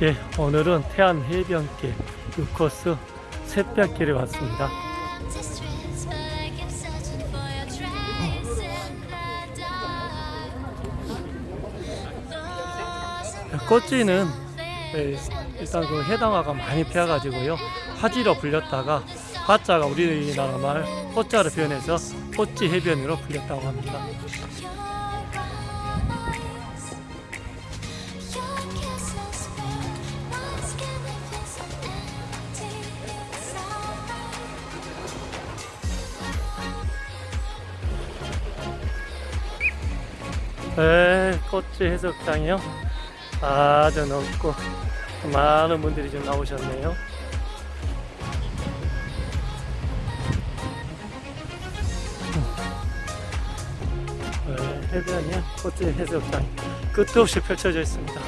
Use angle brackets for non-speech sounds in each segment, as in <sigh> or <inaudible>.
예, 오늘은 태안 해변길 6코스 샛별길에 왔습니다. 꽃지는 예, 일단 그 해당화가 많이 피어가지고요 화지로 불렸다가 화자가 우리나라 말 꽃자로 표현해서 꽃지 해변으로 불렸다고 합니다. 네, 꽃지 해수욕장이요. 아주 넓고 많은 분들이 좀 나오셨네요. 네, 해변이요. 꽃지 해수욕장 끝도 없이 펼쳐져 있습니다.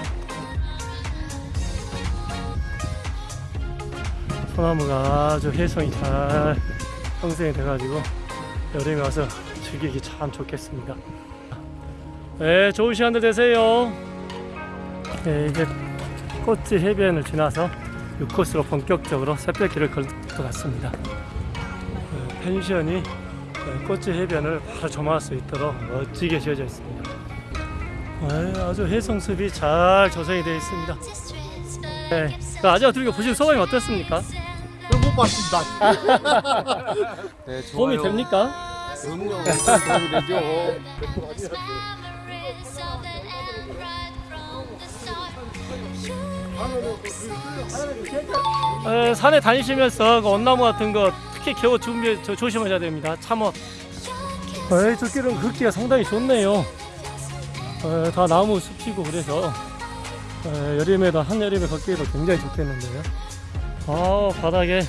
소나무가 아주 해성이 잘 형성이 돼가지고 여름에 와서 즐기기 참 좋겠습니다. 네, 좋은 시간들 되세요. 네, 이제 꽃지 해변을 지나서 6코스로 본격적으로 새벽길을 걸 것 같습니다. 네, 펜션이 네, 꽃지 해변을 바로 조망할 수 있도록 멋지게 지어져 있습니다. 네, 아주 해성숲이 잘 조성이 되어 있습니다. 네, 그 아재가 들고 보신 소감이 어떻습니까? 못 봤습니다. <laughs> 네, 도움이. 됩니까? 그럼요. 도움이 되죠. <laughs> 에, 산에 다니시면서 그 온나무 같은 거 특히 겨우 준비 저, 조심하셔야 됩니다. 참어. 에이, 저 길은 걷기가 상당히 좋네요. 에, 다 나무 숲이고 그래서 에, 여름에도 한여름에 걷기에도 굉장히 좋겠는데요. 아 바닥에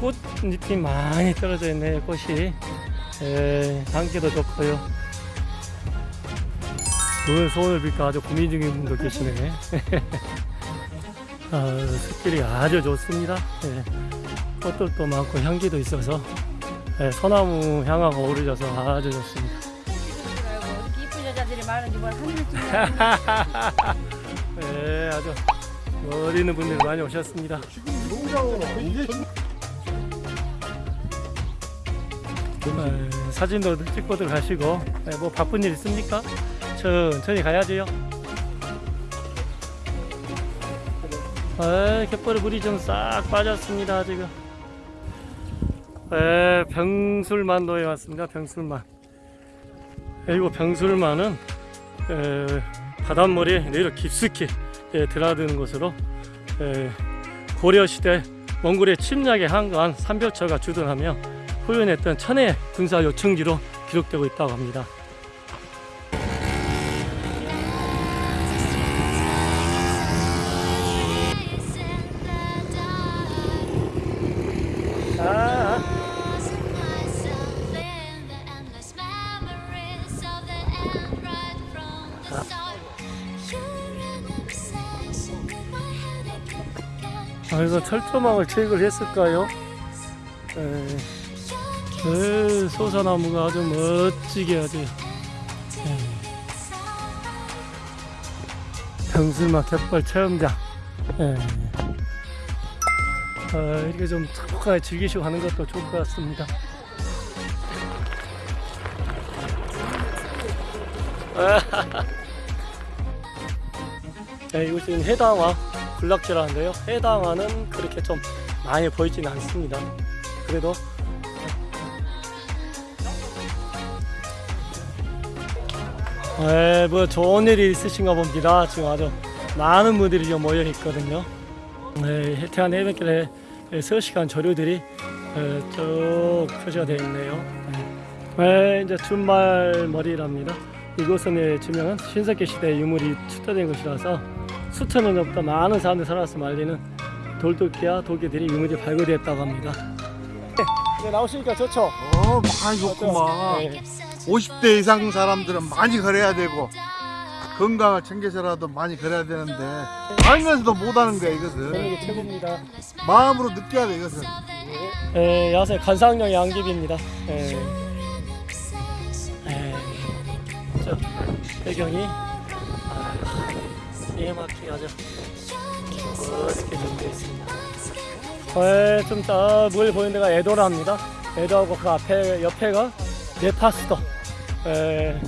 꽃잎이 많이 떨어져 있네요. 꽃이 에, 향기도 좋고요. 오늘 소원을 빌까 아주 고민 중인 분도 계시네. <laughs> 아, 숲길이 아주 좋습니다. 예. 꽃들도 많고 향기도 있어서 예, 소나무 향하고 어우러져서 아주 좋습니다. 이쁜 여자들이 많은지 뭘 하늘을 찍냐 <laughs> 예, 아주 멀리 있는 분들이 많이 오셨습니다. 예, 사진도 찍고들 가시고 예, 뭐 바쁜 일 있습니까? 천천히 가야지요. 에, 갯벌에 물이 좀 싹 빠졌습니다 지금. 에, 병술만도에 왔습니다 병술만. 그리고 병술만은 에, 바닷물이 내려 깊숙이 예, 드나드는 곳으로 에, 고려시대 몽골의 침략에 항거한 삼별처가 주둔하며 후연했던 천의 군사 요청지로 기록되고 있다고 합니다 아, 이거 철조망을 체육을 했을까요? 에, 에, 소사나무가 아주 멋지게 아주 에, 병술막 갯벌 체험장 에, 아, 이렇게 좀 착하게 즐기시고 하는 것도 좋을 것 같습니다. <laughs> 네, 이곳은 해당화 군락지라는데요. 해당화는 그렇게 좀 많이 보이지는 않습니다. 그래도 네, 뭐 좋은 일이 있으신가 봅니다. 지금 아주 많은 분들이 좀 모여 있거든요. 네, 해태안 해변길에 서시간 조류들이 에, 쭉 표시가 되어 있네요. 네, 이제 준말머리랍니다. 이곳은 예, 주명은 신석기 시대 유물이 투자된 곳이라서 수천년 전부터 많은 사람들이 살아서 알리는 돌도끼와 도끼들이 유물이 발굴되었다고 합니다. 네, 나오시니까 좋죠? 어, 많이 좋구만. 네. 50대 이상 사람들은 많이 걸어야 되고 건강을 챙겨서라도 많이 걸어야 되는데 알면서도 못하는 거야 이것은. 저녁이 최고입니다. 마음으로 느껴야 돼 이것은. 예, 야생 관상용 양귀비입니다. 예. 예. 저 배경이 아, 기가 막히게 아주 멋있게 준비되어 있습니다. 네, 좀물 보이는 데가 에도라입니다. 에도하고 그 앞에 옆에가 네파스터. 에,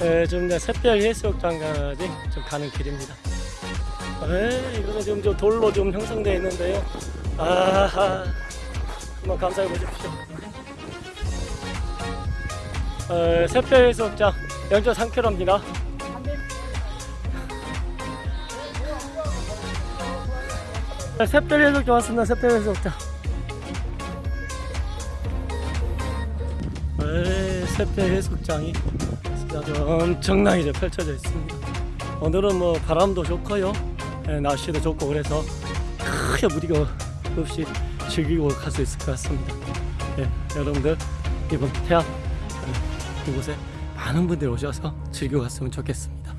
에, 좀 이제 샛별 해수욕장까지 좀 가는 길입니다. 에, 이거는 지금 좀 돌로 좀 형성되어 있는데요. 아하, 한번 감상해 보십시오. 에, 샛별 해수욕장 0.3km입니다. 샛별 해수욕장 왔습니다. 해수욕장. 에, 샛별 해수욕장이 진짜 엄청나게 펼쳐져 있습니다. 오늘은 뭐 바람도 좋고요, 에, 날씨도 좋고 그래서 크게 무리가 없이 즐기고 갈 수 있을 것 같습니다. 예, 여러분들 이번 태안 에, 이곳에 많은 분들이 오셔서 즐겨 갔으면 좋겠습니다.